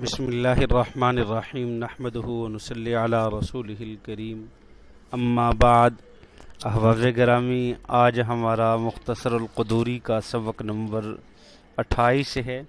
بسم اللہ الرحمن الرحیم نحمد نصلی علی رسول الکریم. اما بعد احباب گرامی، آج ہمارا مختصر القدوری کا سبق نمبر اٹھائیس ہے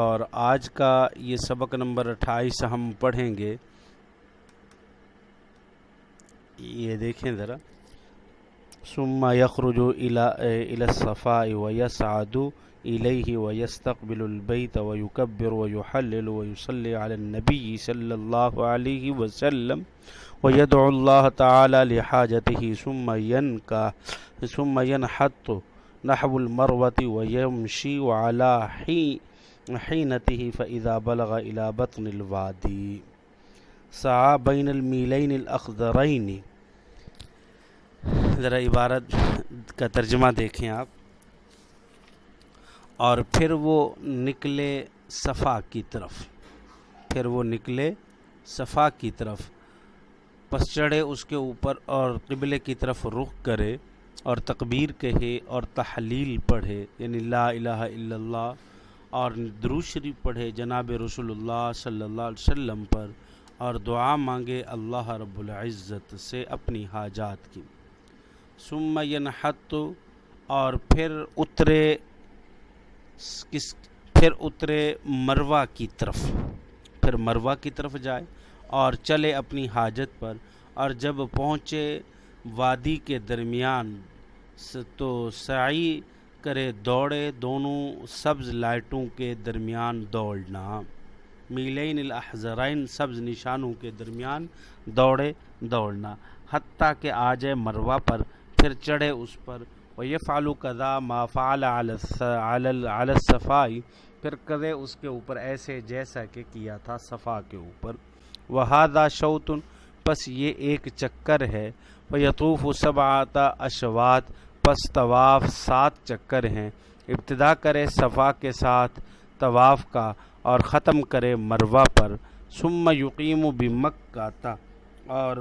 اور آج کا یہ سبق نمبر اٹھائیس ہم پڑھیں گے. یہ دیکھیں ذرا. ثم يخرج الى الى الصفاء ويسعد اليه ويستقبل البيت ويكبر ويحلل ويصلي على النبي صلى الله عليه وسلم ويدعو الله تعالى لحاجته ثم ينكا ثم ينحط نحو المروة ويمشي على حينته فإذا بلغ إلى بطن الوادي. سعى بين الميلين الأخضرين ذرا عبارت کا ترجمہ دیکھیں آپ۔ اور پھر وہ نکلے صفا کی طرف۔ پھر وہ نکلے صفا کی طرف۔ پس چڑھے اس کے اوپر اور قبلے کی طرف رخ کرے اور تکبیر کہے اور تحلیل پڑھے۔ یعنی لا الہ الا اللہ اور دروشری پڑھے جناب رسول اللہ صلی اللہ علیہ وسلم پر اور دعا مانگے اللہ رب العزت سے اپنی حاجات کی۔ ثم ینحت اور پھر اترے کس پھر اترے مروا کی طرف۔ پھر مروا کی طرف جائے اور چلے اپنی حاجت پر۔ اور جب پہنچے وادی کے درمیان، تو سعی کرے دوڑے دونوں سبز لائٹوں کے درمیان دوڑنا۔ میلین الاحزرین سبز نشانوں کے درمیان دوڑے، دوڑنا۔ حتیٰ کہ آ جائے مروا پر۔ پھر چڑھے اس پر۔ وہ یہ فالو قدا ما فعل علی صفائی پھر کرے اس کے اوپر ایسے جیسا کہ کیا تھا صفا کے اوپر۔ وہ شوتن پس یہ ایک چکر ہے۔ وہ یطوف و سب آتا اشوات پس طواف سات چکر ہیں۔ ابتدا کرے صفا کے ساتھ طواف کا اور ختم کرے مروا پر۔ سم یقیم و بمک کا تھا اور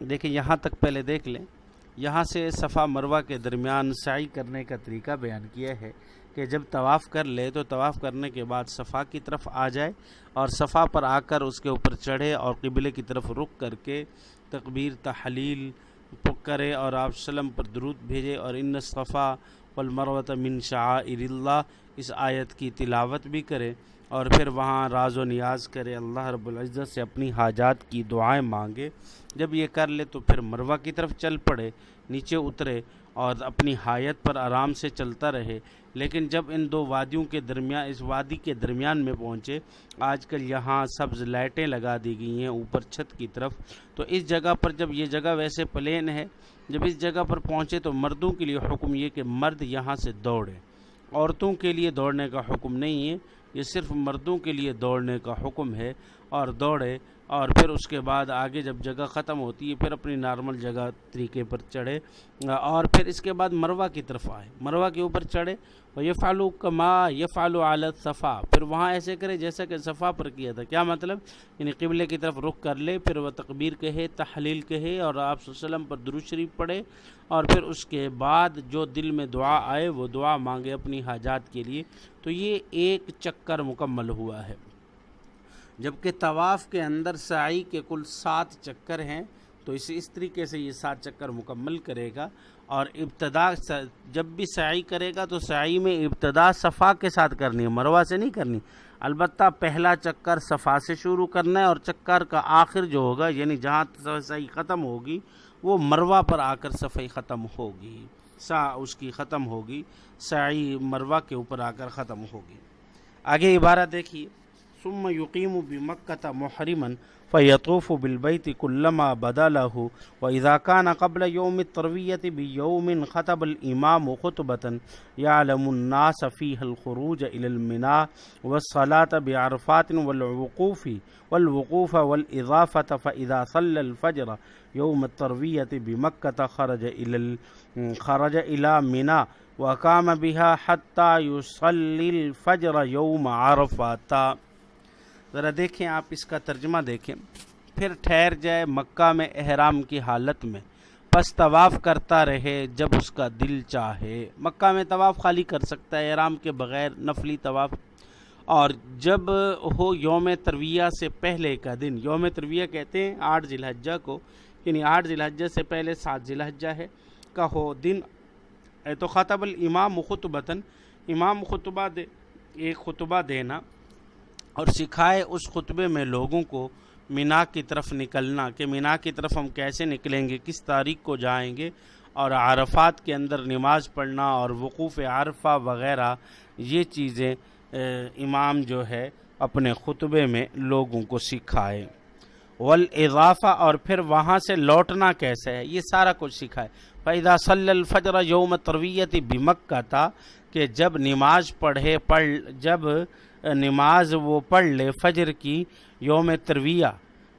دیکھیں یہاں تک پہلے دیکھ لیں۔ یہاں سے صفا مروہ کے درمیان سعی کرنے کا طریقہ بیان کیا ہے کہ جب طواف کر لے تو طواف کرنے کے بعد صفا کی طرف آ جائے اور صفا پر آ کر اس کے اوپر چڑھے اور قبلے کی طرف رخ کر کے تقبیر، تحلیل کرے اور آپ وسلم پر درود بھیجے اور ان صفا والمروت من شعائر اللہ اس آیت کی تلاوت بھی کرے۔ اور پھر وہاں راز و نیاز کرے، اللہ رب العزت سے اپنی حاجات کی دعائیں مانگے۔ جب یہ کر لے تو پھر مروہ کی طرف چل پڑے، نیچے اترے اور اپنی حایت پر آرام سے چلتا رہے۔ لیکن جب ان دو وادیوں کے درمیان، اس وادی کے درمیان میں پہنچے، آج کل یہاں سبز لائٹیں لگا دی گئی ہیں اوپر چھت کی طرف۔ تو اس جگہ پر جب یہ جگہ ویسے پلین ہے، جب اس جگہ پر پہنچے تو مردوں کے لیے حکم یہ کہ مرد یہاں سے دوڑے عورتوں کے لیے دوڑنے کا حکم نہیں ہے۔ یہ صرف مردوں کے لیے دوڑنے کا حکم ہے اور دوڑے اور پھر اس کے بعد آگے جب جگہ ختم ہوتی ہے، پھر اپنی نارمل جگہ طریقے پر چڑھے۔ اور پھر اس کے بعد مروا کی طرف آئے۔ مروا کے اوپر چڑھے۔ اور یہ فالو کما یہ فالو عالت صفا پھر وہاں ایسے کرے جیسا کہ صفا پر کیا تھا۔ کیا مطلب؟ یعنی قبلے کی طرف رخ کر لے، پھر وہ تقبیر کہے، تحلیل کہے اور آپ وسلم پر درو شریف پڑھے۔ اور پھر اس کے بعد جو دل میں دعا آئے، وہ دعا مانگے اپنی حاجات کے لیے۔ تو یہ ایک چکر مکمل ہوا ہے۔ جبکہ طواف کے اندر سعی کے کل سات چکر ہیں، تو اسے اس طریقے سے یہ سات چکر مکمل کرے گا اور ابتدا جب بھی سعی کرے گا تو سعی میں ابتدا صفا کے ساتھ کرنی ہے مروہ سے نہیں کرنی۔ البتہ پہلا چکر صفا سے شروع کرنا ہے اور چکر کا آخر جو ہوگا یعنی جہاں صحیح ختم ہوگی، وہ مروہ پر آ کر صفائی ختم ہوگی۔ سا اس کی ختم ہوگی سعی مروہ کے اوپر آ کر ختم ہوگی۔ آگے عبارت دیکھیے۔ ثم يقيم بمكة محرما فيطوف بالبيت كلما بدا له وإذا كان قبل يوم التروية بيوم خطب الإمام خطبة، يعلم الناس فيها الخروج إلى المناء والصلاة بعرفات والوقوف والوقوف والإضافة. فإذا صلى الفجر يوم التروية بمكة، خرج إلى خرج إلى مناء وقام بها حتى يصلي الفجر يوم عرفات. ذرا دیکھیں آپ اس کا ترجمہ دیکھیں۔ پھر ٹھہر جائے مکہ میں احرام کی حالت میں۔ پس طواف کرتا رہے جب اس کا دل چاہے۔ مکہ میں طواف خالی کر سکتا ہے، احرام کے بغیر نفلی طواف۔ اور جب ہو یوم ترویہ سے پہلے کا دن، یوم ترویہ کہتے ہیں آٹھ ذی الحجہ کو یعنی آٹھ ذی الحجہ سے پہلے سات ذی الحجہ ہے کا ہو دن۔ تو خطب الامام خطبتاً۔ امام خطبہ دے، ایک خطبہ دینا۔ اور سکھائے اس خطبے میں لوگوں کو مینا کی طرف نکلنا کہ مینا کی طرف ہم کیسے نکلیں گے، کس تاریخ کو جائیں گے اور عرفات کے اندر نماز پڑھنا اور وقوف عرفہ وغیرہ، یہ چیزیں امام جو ہے اپنے خطبے میں لوگوں کو سکھائے۔ والاضافہ اور پھر وہاں سے لوٹنا کیسے ہے، یہ سارا کچھ سکھائے۔ فیضا صلی الفجر یوم ترویت بمک کا تھا کہ جب نماز پڑھے، پڑھ، جب نماز وہ پڑھ لے، فجر کی یوم ترویہ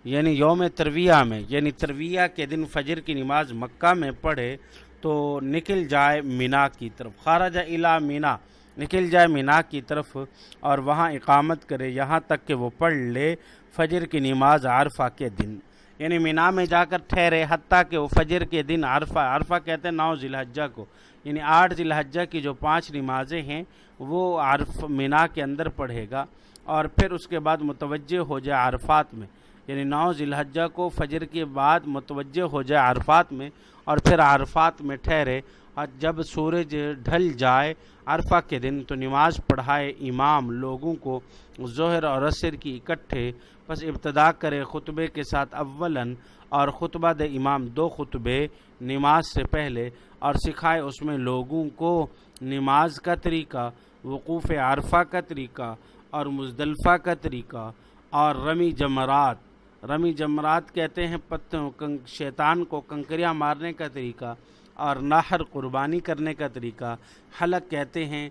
یعنی یوم ترویہ میں یعنی ترویہ کے دن فجر کی نماز مکہ میں پڑھے تو نکل جائے مینا کی طرف۔ خارج الا مینا، نکل جائے مینا کی طرف اور وہاں اقامت کرے، یہاں تک کہ وہ پڑھ لے فجر کی نماز عرفہ کے دن۔ یعنی مینا میں جا کر ٹھہرے، حتیٰ کہ وہ فجر کے دن عرفہ عرفہ کہتے ہیں نو ذی الحجہ کو۔ یعنی آٹھ ذی الحجہ کی جو پانچ نمازیں ہیں، وہ عرف مینا کے اندر پڑھے گا اور پھر اس کے بعد متوجہ ہو جائے عرفات میں۔ یعنی نو ذی الحجہ کو فجر کے بعد متوجہ ہو جائے عرفات میں اور پھر عرفات میں ٹھہرے اور جب سورج ڈھل جائے، عرفہ کے دن تو نماز پڑھائے امام لوگوں کو ظہر اور عصر کی اکٹھے بس ابتدا کرے خطبے کے ساتھ اولاً اور خطبہ دے امام دو خطبے نماز سے پہلے اور سکھائے اس میں لوگوں کو نماز کا طریقہ، وقوف عرفہ کا طریقہ اور مزدلفہ کا طریقہ اور رمی جمرات۔ رمی جمرات کہتے ہیں پتوں شیطان کو کنکریاں مارنے کا طریقہ۔ اور نہر قربانی کرنے کا طریقہ، حلق کہتے ہیں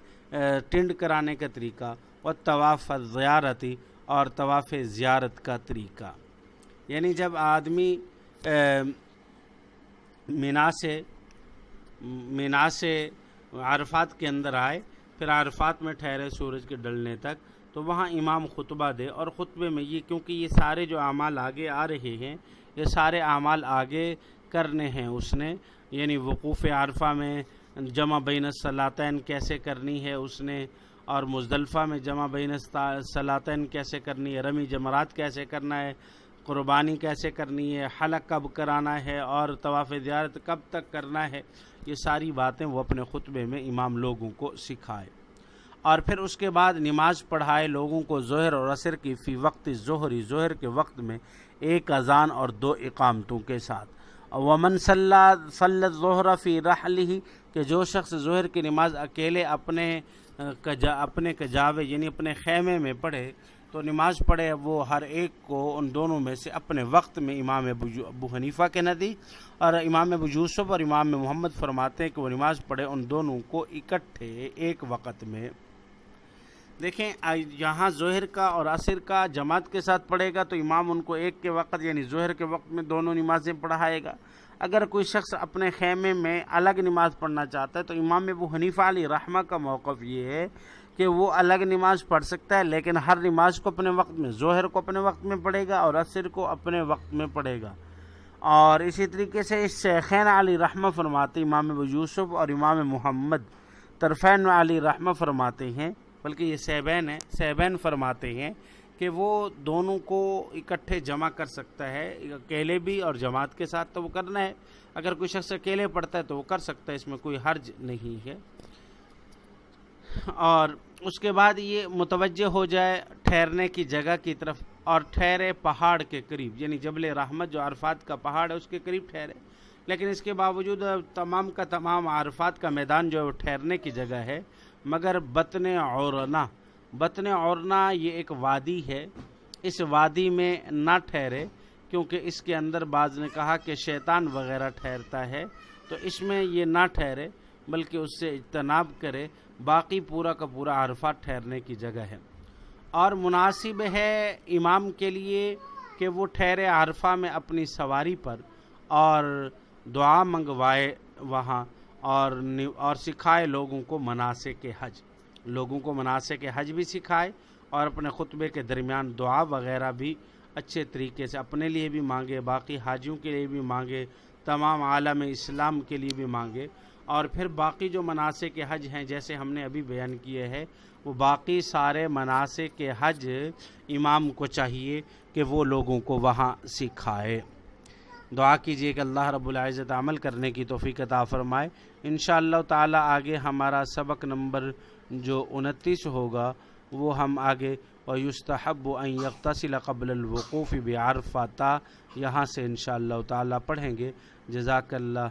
ٹنڈ کرانے کا طریقہ، اور طواف زیارتی اور طواف زیارت کا طریقہ۔ یعنی جب آدمی مینا سے مینا سے عرفات کے اندر آئے، پھر عرفات میں ٹھہرے سورج کے ڈلنے تک، تو وہاں امام خطبہ دے۔ اور خطبے میں یہ، کیونکہ یہ سارے جو اعمال آگے آ رہے ہیں، یہ سارے اعمال آگے کرنے ہیں اس نے یعنی وقوف عرفہ میں جمع بین الصلاطین کیسے کرنی ہے اس نے، اور مزدلفہ میں جمع بین الصلاطین کیسے کرنی ہے، رمی جمرات کیسے کرنا ہے، قربانی کیسے کرنی ہے، حلق کب کرانا ہے، اور طواف زیارت کب تک کرنا ہے، یہ ساری باتیں وہ اپنے خطبے میں امام لوگوں کو سکھائے۔ اور پھر اس کے بعد نماز پڑھائے لوگوں کو ظہر اور عصر کی، فی وقت ظہری، ظہر کے وقت میں ایک اذان اور دو اقامتوں کے ساتھ۔ ومن صلی صلی ظہر فی رحلی کہ جو شخص ظہر کی نماز اکیلے اپنے اپنے کجاوے یعنی اپنے خیمے میں پڑھے، تو نماز پڑھے، وہ ہر ایک کو ان دونوں میں سے اپنے وقت میں امام ابو حنیفہ کے ندی اور امام ابو یوسف اور امام محمد فرماتے ہیں کہ وہ نماز پڑھے، ان دونوں کو اکٹھے ایک وقت میں۔ دیکھیں یہاں ظہر کا اور عصر کا جماعت کے ساتھ پڑھے گا تو امام ان کو ایک کے وقت یعنی ظہر کے وقت میں دونوں نمازیں پڑھائے گا۔ اگر کوئی شخص اپنے خیمے میں الگ نماز پڑھنا چاہتا ہے تو امام ابو حنیفہ علی رحمہ کا موقف یہ ہے کہ وہ الگ نماز پڑھ سکتا ہے، لیکن ہر نماز کو اپنے وقت میں، ظہر کو اپنے وقت میں پڑھے گا اور عصر کو اپنے وقت میں پڑھے گا۔ اور اسی طریقے سے اس شیخین علی رحمہ فرماتے امام ابو یوسف اور امام محمد، طرفین علی رحمہ فرماتے ہیں۔ بلکہ یہ سیبین ہے، سیبین فرماتے ہیں کہ وہ دونوں کو اکٹھے جمع کر سکتا ہے، اکیلے بھی اور جماعت کے ساتھ تو وہ کرنا ہے۔ اگر کوئی شخص اکیلے پڑھتا ہے تو وہ کر سکتا ہے، اس میں کوئی حرج نہیں ہے۔ اور اس کے بعد یہ متوجہ ہو جائے ٹھہرنے کی جگہ کی طرف، اور ٹھہرے پہاڑ کے قریب یعنی جبل رحمت جو عرفات کا پہاڑ ہے، اس کے قریب ٹھہرے۔ لیکن اس کے باوجود تمام کا تمام عرفات کا میدان جو ہے، وہ ٹھہرنے کی جگہ ہے۔ مگر بطن عورنا بطن عورنا یہ ایک وادی ہے۔ اس وادی میں نہ ٹھہرے، کیونکہ اس کے اندر بعض نے کہا کہ شیطان وغیرہ ٹھہرتا ہے۔ تو اس میں یہ نہ ٹھہرے، بلکہ اس سے اجتناب کرے۔ باقی پورا کا پورا عرفات ٹھہرنے کی جگہ ہے۔ اور مناسب ہے امام کے لیے کہ وہ ٹھہرے عرفہ میں اپنی سواری پر اور دعا منگوائے وہاں۔ اور اور سکھائے لوگوں کو مناسب کے حج۔ لوگوں کو مناسب کے حج بھی سکھائے اور اپنے خطبے کے درمیان دعا وغیرہ بھی اچھے طریقے سے اپنے لیے بھی مانگے، باقی حاجیوں کے لیے بھی مانگے، تمام عالم اسلام کے لیے بھی مانگے۔ اور پھر باقی جو مناسب کے حج ہیں، جیسے ہم نے ابھی بیان کیے ہیں، وہ باقی سارے مناسب کے حج امام کو چاہیے کہ وہ لوگوں کو وہاں سکھائے۔ دعا کیجیے کہ اللہ رب العزت عمل کرنے کی توفیق عطا فرمائے۔ انشاءاللہ تعالی آگے ہمارا سبق نمبر جو انتیس ہوگا، وہ ہم آگے و یستحب ان یغتسل قبل الوقوف بعرفہ یہاں سے انشاءاللہ تعالی پڑھیں گے۔ جزاک اللہ